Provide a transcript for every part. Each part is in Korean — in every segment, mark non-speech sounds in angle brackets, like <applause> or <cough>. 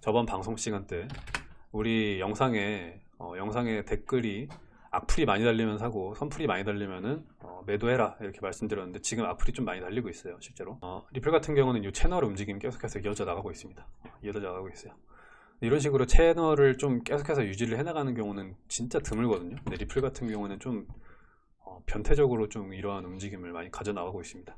저번 방송 시간 때 우리 영상에 어, 영상에 댓글이 악플이 많이 달리면 사고 선플이 많이 달리면은 어, 매도해라 이렇게 말씀드렸는데 지금 악플이 좀 많이 달리고 있어요 실제로. 어, 리플 같은 경우는 이 채널 움직임 계속해서 이어져 나가고 있습니다. 어, 이어져 나가고 있어요. 이런 식으로 채널을 좀 계속해서 유지를 해나가는 경우는 진짜 드물거든요. 근데 리플 같은 경우는 좀 어, 변태적으로 좀 이러한 움직임을 많이 가져 나가고 있습니다.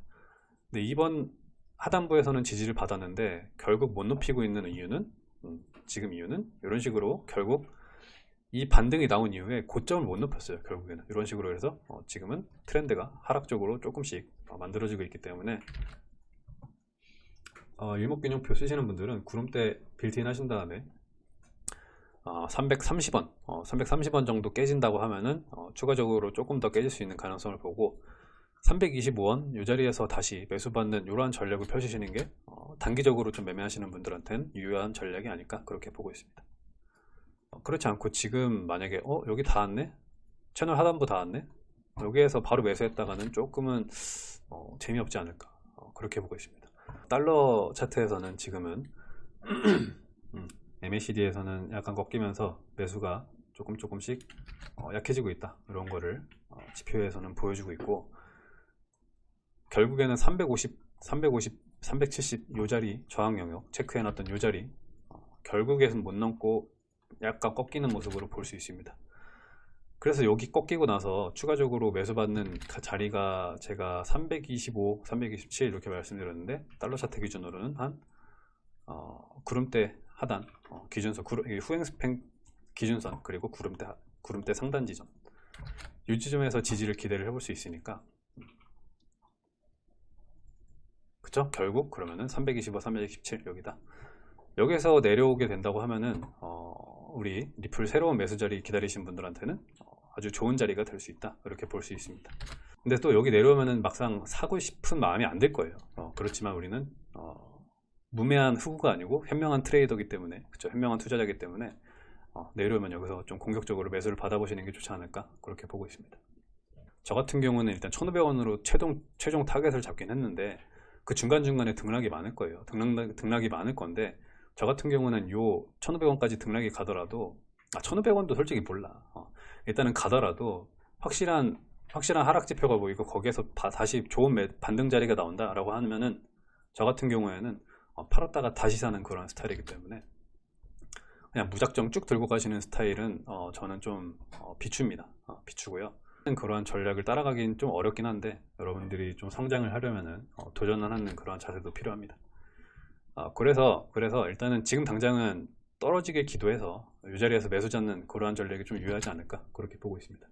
근데 이번 하단부에서는 지지를 받았는데 결국 못 높이고 있는 이유는 음, 지금 이유는 이런 식으로 결국 이 반등이 나온 이후에 고점을 못 높였어요 결국에는. 이런 식으로 해서 어, 지금은 트렌드가 하락적으로 조금씩 어, 만들어지고 있기 때문에 어, 일목균형표 쓰시는 분들은 구름대 빌트인 하신 다음에 어, 330원, 어, 330원 정도 깨진다고 하면은 어, 추가적으로 조금 더 깨질 수 있는 가능성을 보고 325원 이 자리에서 다시 매수받는 이러한 전략을 펼치시는 게 어, 단기적으로 좀 매매하시는 분들한테는 유효한 전략이 아닐까 그렇게 보고 있습니다. 어, 그렇지 않고 지금 만약에 어 여기 다 왔네 채널 하단부 다 왔네 여기에서 바로 매수했다가는 조금은 어, 재미없지 않을까 어, 그렇게 보고 있습니다. 달러 차트에서는 지금은 <clears throat> 음, MACD에서는 약간 꺾이면서 매수가 조금 조금씩 어, 약해지고 있다 이런 거를 어, 지표에서는 보여주고 있고 결국에는 350, 350, 370 요 자리 저항 영역 체크해 놨던 요 자리 어, 결국에는 못 넘고 약간 꺾이는 모습으로 볼 수 있습니다. 그래서 여기 꺾이고 나서 추가적으로 매수받는 가- 자리가 제가 325, 327 이렇게 말씀드렸는데 달러 차트 기준으로는 한 어, 구름대 하단 어, 기준선 구름, 이 후행 스팽 기준선 그리고 구름대 하- 구름대 상단 지점. 이 지점에서 지지를 기대를 해볼 수 있으니까 그쵸? 결국 그러면은 325, 327 여기다. 여기서 내려오게 된다고 하면은 어, 우리 리플 새로운 매수 자리 기다리신 분들한테는 어, 아주 좋은 자리가 될 수 있다. 이렇게 볼 수 있습니다. 근데 또 여기 내려오면은 막상 사고 싶은 마음이 안 들 거예요. 어, 그렇지만 우리는 어, 우매한 호구가 아니고 현명한 트레이더기 때문에 그쵸? 현명한 투자자기 때문에 어, 내려오면 여기서 좀 공격적으로 매수를 받아보시는 게 좋지 않을까? 그렇게 보고 있습니다. 저 같은 경우는 일단 1500원으로 최종, 최종 타겟을 잡긴 했는데 그 중간중간에 등락이 많을 거예요. 등락, 등락이 많을 건데 저 같은 경우는 요 1500원까지 등락이 가더라도 아 1500원도 솔직히 몰라. 어, 일단은 가더라도 확실한 확실한 하락 지표가 보이고 거기에서 바- 다시 좋은 매- 반등 자리가 나온다 라고 하면은 저 같은 경우에는 어, 팔았다가 다시 사는 그런 스타일이기 때문에 그냥 무작정 쭉 들고 가시는 스타일은 어, 저는 좀 어, 비추입니다. 어, 비추고요 그러한 전략을 따라가긴 좀 어렵긴 한데 여러분들이 좀 성장을 하려면은 어, 도전을 하는 그러한 자세도 필요합니다. 아, 그래서 그래서 일단은 지금 당장은 떨어지게 기도해서 이 자리에서 매수 잡는 그러한 전략이 좀 유효하지 않을까 그렇게 보고 있습니다